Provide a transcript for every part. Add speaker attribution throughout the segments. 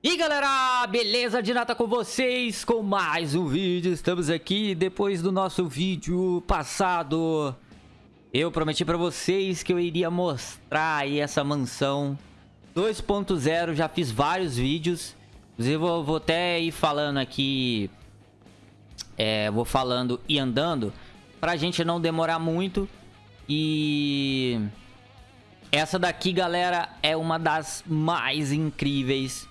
Speaker 1: E galera, beleza? De nata com vocês com mais um vídeo. Estamos aqui depois do nosso vídeo passado. Eu prometi pra vocês que eu iria mostrar aí essa mansão 2.0. Já fiz vários vídeos. Inclusive eu vou até ir falando aqui... É, vou falando e andando pra gente não demorar muito. E... Essa daqui, galera, é uma das mais incríveis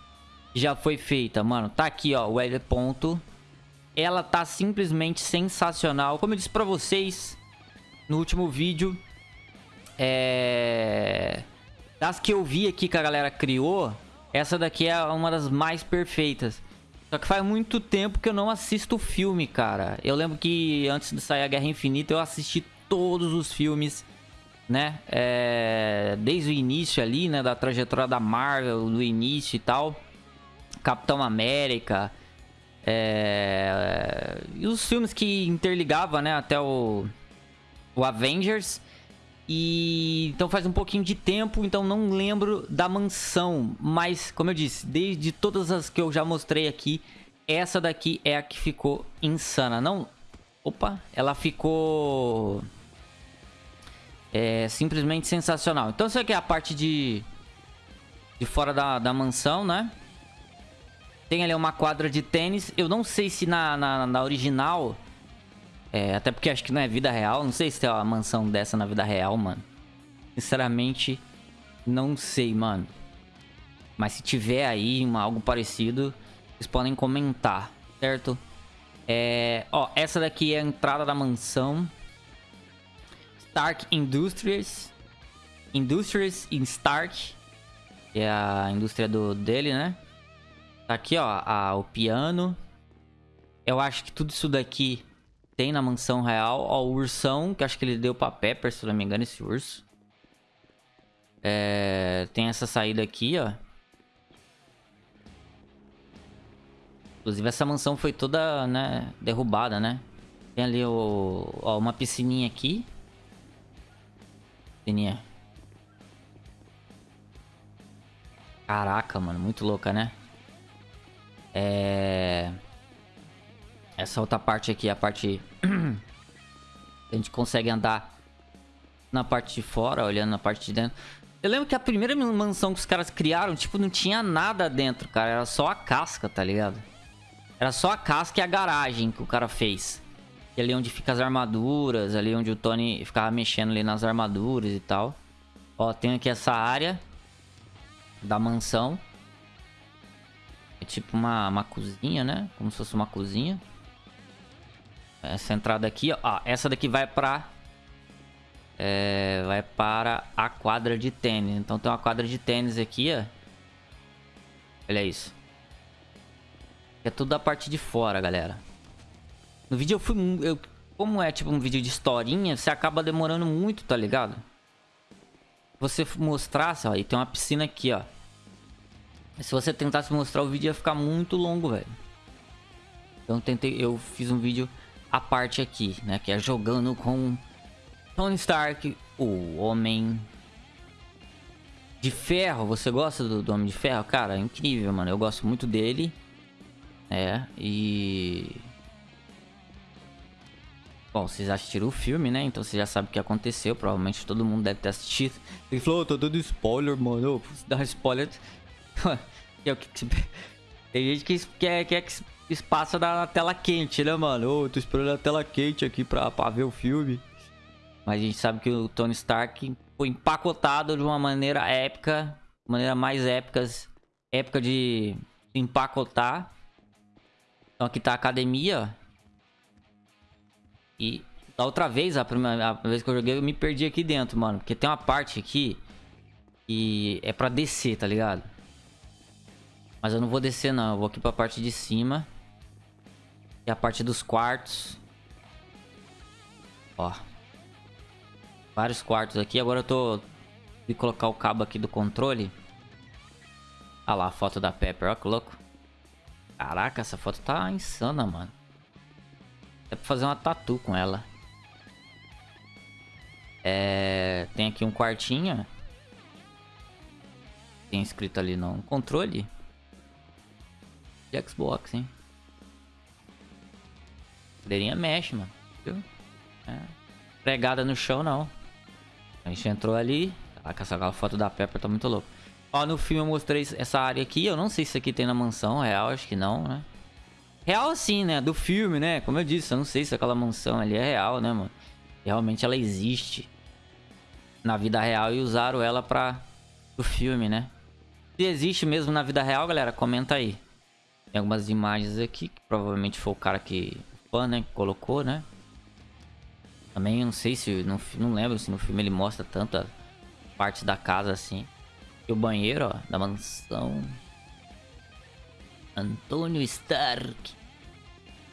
Speaker 1: já foi feita, mano. Tá aqui, ó, o L ponto. Ela tá simplesmente sensacional. Como eu disse pra vocês no último vídeo, é... Das que eu vi aqui que a galera criou, essa daqui é uma das mais perfeitas. Só que faz muito tempo que eu não assisto o filme, cara. Eu lembro que antes de sair a Guerra Infinita, eu assisti todos os filmes, né? É... Desde o início ali, né? Da trajetória da Marvel, do início e tal. Capitão América. É... E os filmes que interligavam, né? Até o, o Avengers. E então faz um pouquinho de tempo, então não lembro da mansão. Mas, como eu disse, desde todas as que eu já mostrei aqui, essa daqui é a que ficou insana. Não. Opa, ela ficou. É simplesmente sensacional. Então, isso aqui é a parte de. De fora da, da mansão, né? Tem ali uma quadra de tênis. Eu não sei se na, na, na original... É, até porque acho que não é vida real. Não sei se tem uma mansão dessa na vida real, mano. Sinceramente, não sei, mano. Mas se tiver aí uma, algo parecido, vocês podem comentar, certo? É, ó, essa daqui é a entrada da mansão. Stark Industries. Industries in Stark. Que é a indústria do, dele, né? Tá aqui, ó, a, o piano. Eu acho que tudo isso daqui tem na mansão real. Ó, o ursão, que acho que ele deu pra Pepper, se não me engano, esse urso. É, tem essa saída aqui, ó. Inclusive, essa mansão foi toda, né, derrubada, né? Tem ali o, ó, uma piscininha aqui. Piscininha. Caraca, mano, muito louca, né? É... Essa outra parte aqui, a parte... a gente consegue andar na parte de fora, olhando na parte de dentro. Eu lembro que a primeira mansão que os caras criaram, tipo, não tinha nada dentro, cara. Era só a casca, tá ligado? Era só a casca e a garagem que o cara fez. E ali onde fica as armaduras, ali onde o Tony ficava mexendo ali nas armaduras e tal. Ó, tem aqui essa área da mansão. É tipo uma, uma cozinha, né? Como se fosse uma cozinha. Essa entrada aqui, ó. Ah, essa daqui vai pra... É, vai para a quadra de tênis. Então tem uma quadra de tênis aqui, ó. Olha isso. É tudo da parte de fora, galera. No vídeo eu fui... Eu, como é tipo um vídeo de historinha, você acaba demorando muito, tá ligado? Você mostrasse, ó, e tem uma piscina aqui, ó. Se você tentasse mostrar o vídeo ia ficar muito longo, velho. Então tentei, eu fiz um vídeo à parte aqui, né? Que é jogando com Tony Stark, o Homem de Ferro. Você gosta do, do Homem de Ferro? Cara, é incrível, mano. Eu gosto muito dele. É, e... Bom, vocês assistiram o filme, né? Então você já sabe o que aconteceu. Provavelmente todo mundo deve ter assistido. Ele falou, oh, tô dando spoiler, mano. Dá spoiler. é. Tem gente que quer, quer que espaça na tela quente, né, mano? Ô, oh, tô esperando a tela quente aqui pra, pra ver o filme. Mas a gente sabe que o Tony Stark foi empacotado de uma maneira épica. Maneira mais épicas. Épica de empacotar. Então aqui tá a academia. E da outra vez, a primeira a vez que eu joguei, eu me perdi aqui dentro, mano. Porque tem uma parte aqui que é pra descer, tá ligado? Mas eu não vou descer não, eu vou aqui pra parte de cima. E a parte dos quartos. Ó. Vários quartos aqui. Agora eu tô... De colocar o cabo aqui do controle. Ah lá, a foto da Pepper, ó que louco. Caraca, essa foto tá insana, mano. É pra fazer uma tatu com ela. É... Tem aqui um quartinho. Tem escrito ali no controle. De Xbox, hein? Cadeirinha mexe, mano. Viu? É. Pregada no chão, não. A gente entrou ali. Caraca, essa foto da Pepper tá muito louco. Ó, no filme eu mostrei essa área aqui. Eu não sei se aqui tem na mansão real, acho que não, né? Real assim, né? Do filme, né? Como eu disse, eu não sei se aquela mansão ali é real, né, mano? Realmente ela existe na vida real e usaram ela pra... do filme, né? Se existe mesmo na vida real, galera, comenta aí. Tem algumas imagens aqui, que provavelmente foi o cara que... O fã, né? Que colocou, né? Também não sei se... Não, não lembro se no filme ele mostra tanta parte da casa assim. E o banheiro, ó, da mansão. Antônio Stark.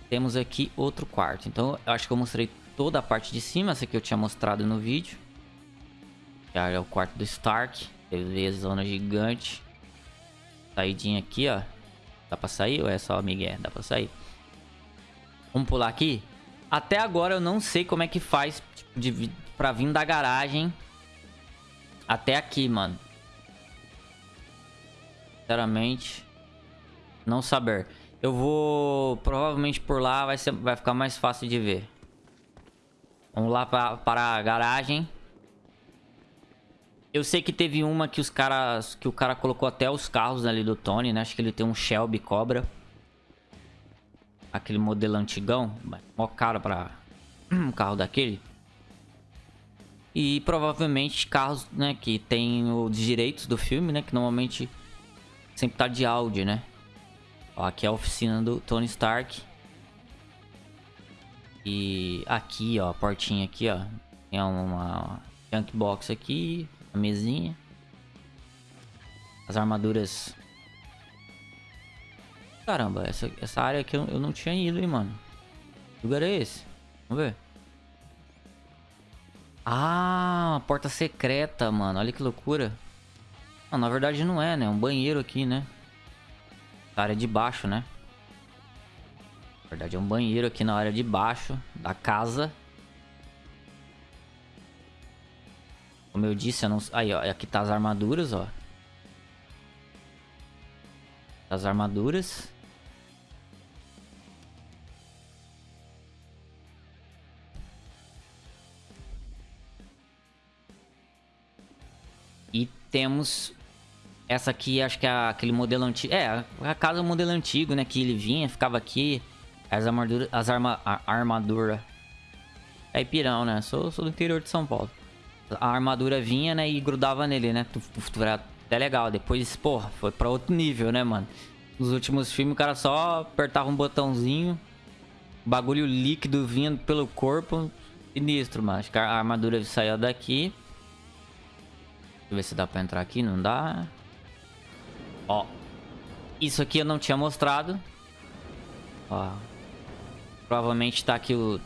Speaker 1: Temos aqui outro quarto. Então, eu acho que eu mostrei toda a parte de cima. Essa aqui eu tinha mostrado no vídeo. Já é o quarto do Stark. TV zona gigante. Saidinha aqui, ó. Dá pra sair ou é só Miguel? Dá pra sair. Vamos pular aqui. Até agora eu não sei como é que faz tipo, de, pra vir da garagem até aqui, mano. Sinceramente, não saber. Eu vou... Provavelmente por lá vai, ser, vai ficar mais fácil de ver. Vamos lá pra, para a garagem. Eu sei que teve uma que os caras... Que o cara colocou até os carros ali do Tony, né? Acho que ele tem um Shelby Cobra. Aquele modelo antigão. Mó caro pra um carro daquele. E provavelmente carros, né? Que tem os direitos do filme, né? Que normalmente sempre tá de áudio, né? Ó, aqui é a oficina do Tony Stark. E aqui, ó, a portinha aqui, ó. Tem uma junk box aqui, a mesinha. As armaduras. Caramba, essa, essa área aqui eu, eu não tinha ido, hein, mano. Que lugar é esse? Vamos ver. Ah, porta secreta, mano. Olha que loucura. Não, na verdade não é, né? É um banheiro aqui, né? Na área de baixo, né? Na verdade é um banheiro aqui na área de baixo da casa. Como eu disse, eu não... Aí, ó. Aqui tá as armaduras, ó. As armaduras. E temos essa aqui, acho que é aquele modelo antigo. É, a casa modelo antigo, né? Que ele vinha, ficava aqui. As armaduras. As arma, a armadura. É né? Sou, sou do interior de São Paulo. A armadura vinha, né? E grudava nele, né? Era até legal. Depois, porra, foi pra outro nível, né, mano? Nos últimos filmes, o cara só apertava um botãozinho. Bagulho líquido vindo pelo corpo. Sinistro, mano. Acho que a armadura saiu daqui. Deixa eu ver se dá pra entrar aqui. Não dá. Ó. Isso aqui eu não tinha mostrado. Ó. Provavelmente tá aqui o...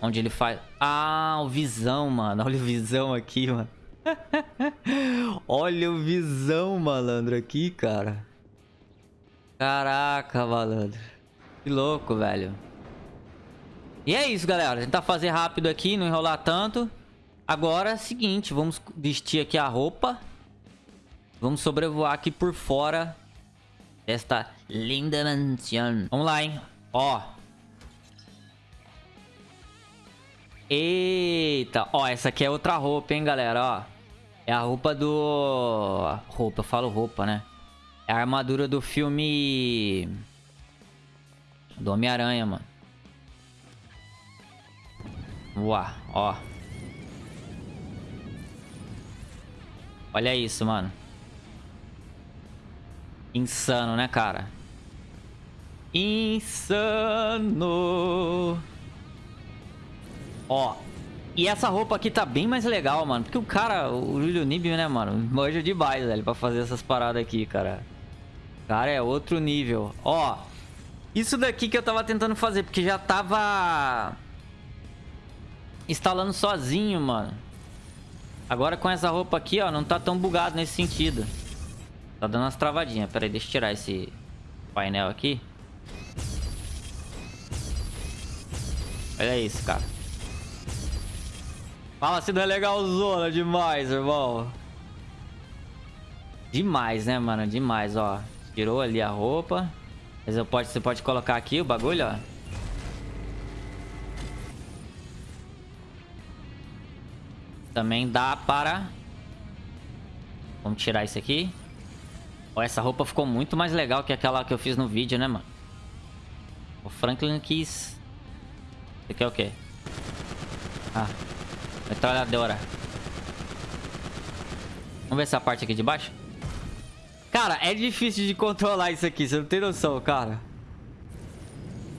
Speaker 1: Onde ele faz... Ah, o visão, mano. Olha o visão aqui, mano. Olha o visão, malandro, aqui, cara. Caraca, malandro. Que louco, velho. E é isso, galera. Tentar fazer rápido aqui, não enrolar tanto. Agora é o seguinte, vamos vestir aqui a roupa. Vamos sobrevoar aqui por fora desta linda mansão. Vamos lá, hein? Ó. Eita. Ó, essa aqui é outra roupa, hein, galera? Ó. É a roupa do... Roupa, eu falo roupa, né? É a armadura do filme... Do Homem-Aranha, mano. Uau, ó. Olha isso, mano. Insano, né, cara? Insano. Ó. E essa roupa aqui tá bem mais legal, mano. Porque o cara, o Julio Nib, né, mano? Manja demais, velho, pra fazer essas paradas aqui, cara. Cara, é outro nível. Ó. Isso daqui que eu tava tentando fazer, porque já tava... Instalando sozinho, mano. Agora com essa roupa aqui, ó, não tá tão bugado nesse sentido. Tá dando umas travadinhas. Pera aí, deixa eu tirar esse painel aqui. Olha isso, cara. Fala se não é legalzona demais, irmão. Demais, né, mano? Demais, ó. Tirou ali a roupa. Mas eu pode, você pode colocar aqui o bagulho, ó. Também dá para... Vamos tirar isso aqui. Ó, essa roupa ficou muito mais legal que aquela que eu fiz no vídeo, né, mano? O Franklin quis... Isso aqui é o quê? Ah. Metralhadora. Vamos ver essa parte aqui de baixo? Cara, é difícil de controlar isso aqui. Você não tem noção, cara.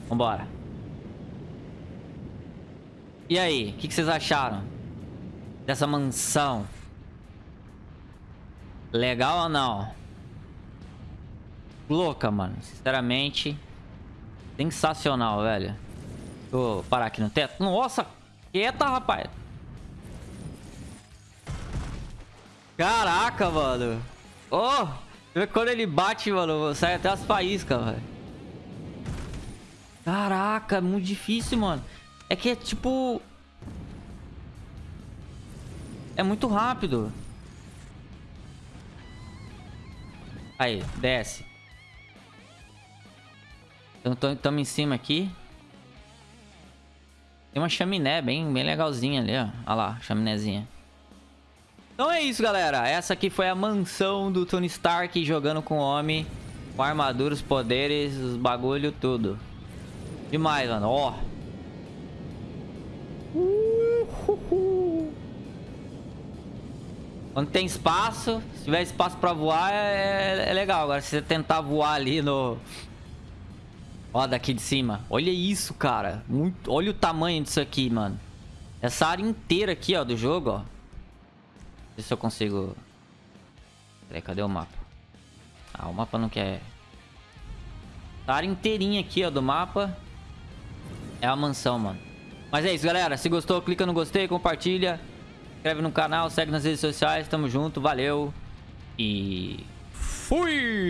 Speaker 1: Vambora. E aí? O que, que vocês acharam? Dessa mansão? Legal ou não? Louca, mano. Sinceramente. Sensacional, velho. Vou parar aqui no teto. Nossa! Quieta, rapaz. Caraca, mano. Oh! Quando ele bate, mano, sai até as faíscas, velho. Caraca, é muito difícil, mano. É que é tipo... É muito rápido. Aí, desce. Então, estamos em cima aqui. Tem uma chaminé bem, bem legalzinha ali, ó. Olha lá, chaminézinha. Então é isso, galera. Essa aqui foi a mansão do Tony Stark jogando com o homem. Com armadura, os poderes, os bagulho, tudo. Demais, mano. Ó. Quando tem espaço, se tiver espaço pra voar, é, é legal. Agora, se você tentar voar ali no... Ó, daqui de cima. Olha isso, cara. Muito... Olha o tamanho disso aqui, mano. Essa área inteira aqui, ó, do jogo, ó. Ver se eu consigo... Peraí, cadê o mapa? Ah, o mapa não quer... A área inteirinha aqui, ó, do mapa. É a mansão, mano. Mas é isso, galera. Se gostou, clica no gostei, compartilha. Inscreve no canal, segue nas redes sociais. Tamo junto, valeu. E... Fui!